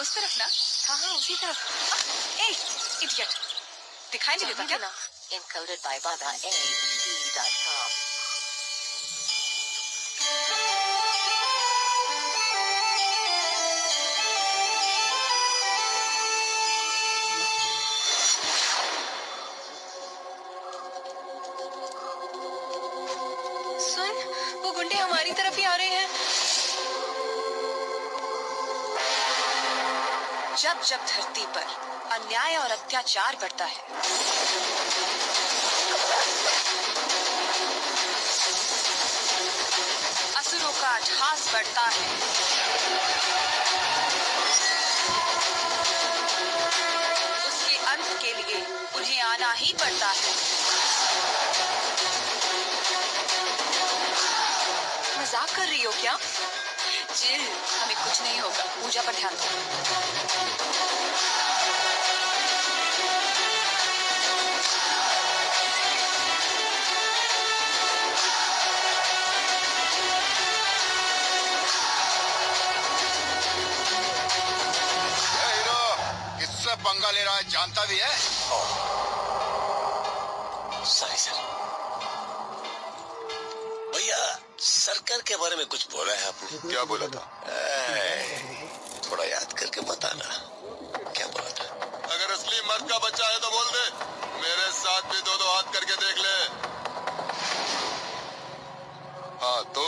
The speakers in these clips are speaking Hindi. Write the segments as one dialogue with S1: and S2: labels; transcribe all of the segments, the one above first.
S1: उस तरफ़ ना
S2: हाँ हाँ उसी तरफ़।
S1: ए इडियट। दिखाई नहीं देता क्या?
S2: encoded by baba a.com
S1: सुन वो गुंडे हमारी तरफ़ ही आ रहे हैं। जब जब धरती पर अन्याय और अत्याचार बढ़ता है। असुरों का अट्ठास बढ़ता है। उसके अंत के लिए उन्हें आना ही पड़ता है। मज़ाक कर रही हो क्या? चिल हमें कुछ नहीं होगा। पूजा पर ध्यान दो।
S3: ए हीरो किससे पंगा ले रहा है जानता भी है?
S4: Sorry sir. सरकार के बारे में कुछ बोला है आपने?
S3: क्या बोला था?
S4: थोड़ा याद करके बताना। क्या बोला था?
S3: अगर असली मर्द का बच्चा है तो बोल दे। मेरे साथ भी दो दो हाथ करके देख ले। हाँ तो?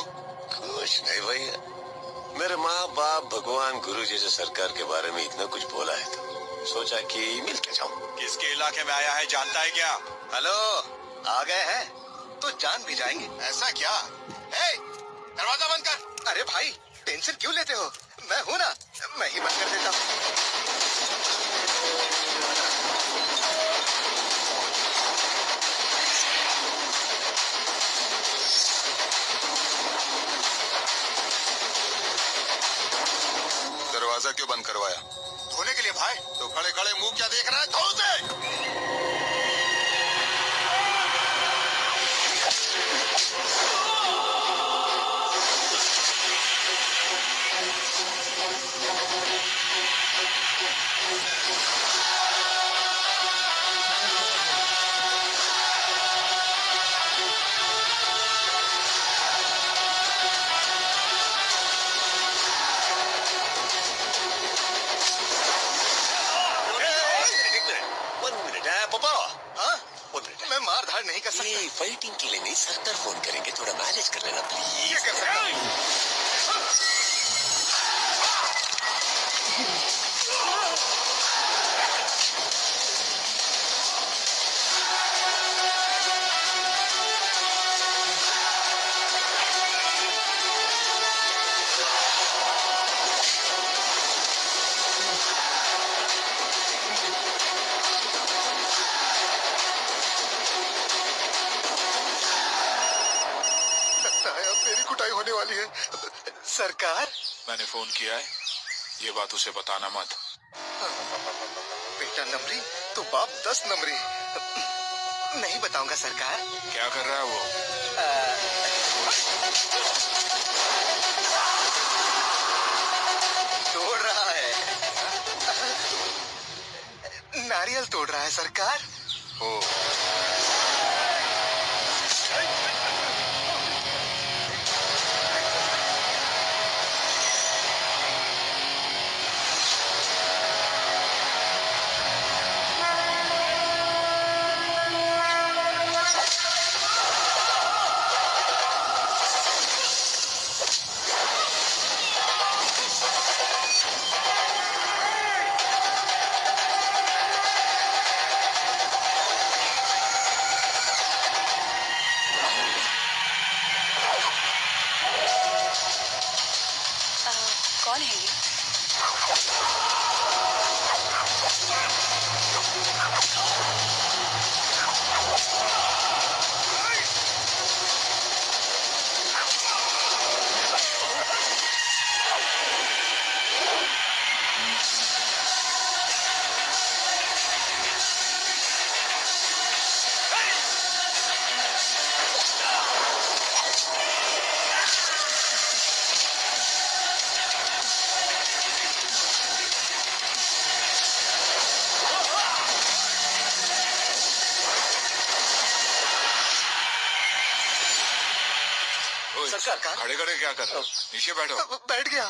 S4: कुछ नहीं भैया मेरे माँ बाप भगवान गुरु जी से सरकार के बारे में इतना कुछ बोला है तो सोचा कि मिल के जाऊँ।
S3: किसके इलाके में आया है जानता है क्या?
S5: हेलो आ गए हैं? तो जान भी जाएँगे।
S3: ऐसा क्या? ए, दरवाज़ा बंद कर।
S5: अरे भाई टेंशन क्यों लेते हो? मैं हूँ ना मैं ही बंद कर देता हूँ।
S3: दरवाज़ा क्यों बंद करवाया? धोने के लिए भाई। तो खड़े खड़े मुँह क्या देख रहा है?
S5: नहीं कर सकते।
S4: फाइटिंग के लिए नहीं सरकार फ़ोन करेंगे थोड़ा मैनेज कर लेना प्लीज़
S5: होने वाली है। सरकार?
S6: मैंने फ़ोन किया है। ये बात उसे बताना मत।
S5: बेटा नमरी तो बाप दस नमरी नहीं बताऊँगा सरकार।
S6: क्या कर रहा है वो?
S5: तोड़ रहा है। नारियल तोड़ रहा है सरकार।
S3: ओ।
S6: सरकार
S7: खड़े खड़े क्या कर? रहे नीचे बैठो।
S6: बैठ गया।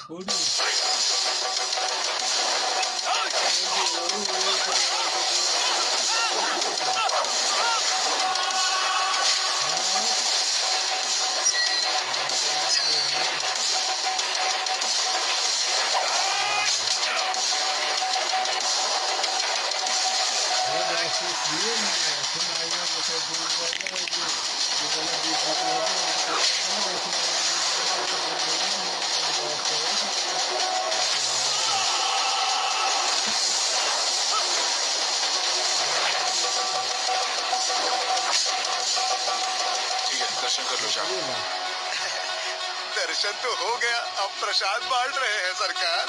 S7: ठीक है दर्शन कर लो जाओ।
S5: दर्शन तो हो गया अब प्रसाद बांट रहे हैं सरकार।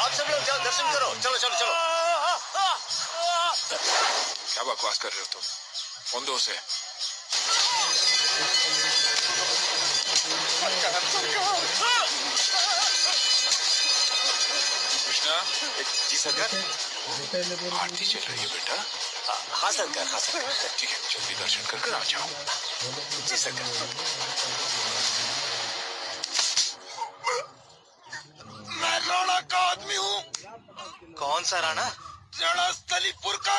S4: आप सब लोग जाओ दर्शन करो। चलो चलो चलो।
S7: क्या बकवास कर रहे हो तुम? कौन दो से
S4: जी सरकार?
S7: आरती चल रही है बेटा।
S4: हाँ सरकार हाँ सरकार।
S7: ठीक है जल्दी दर्शन कर कर आ जाओ।
S4: जी सरकार।
S5: मैं राणा का आदमी हूँ।
S6: कौन सा राणा?
S5: राणा स्थलीपुर का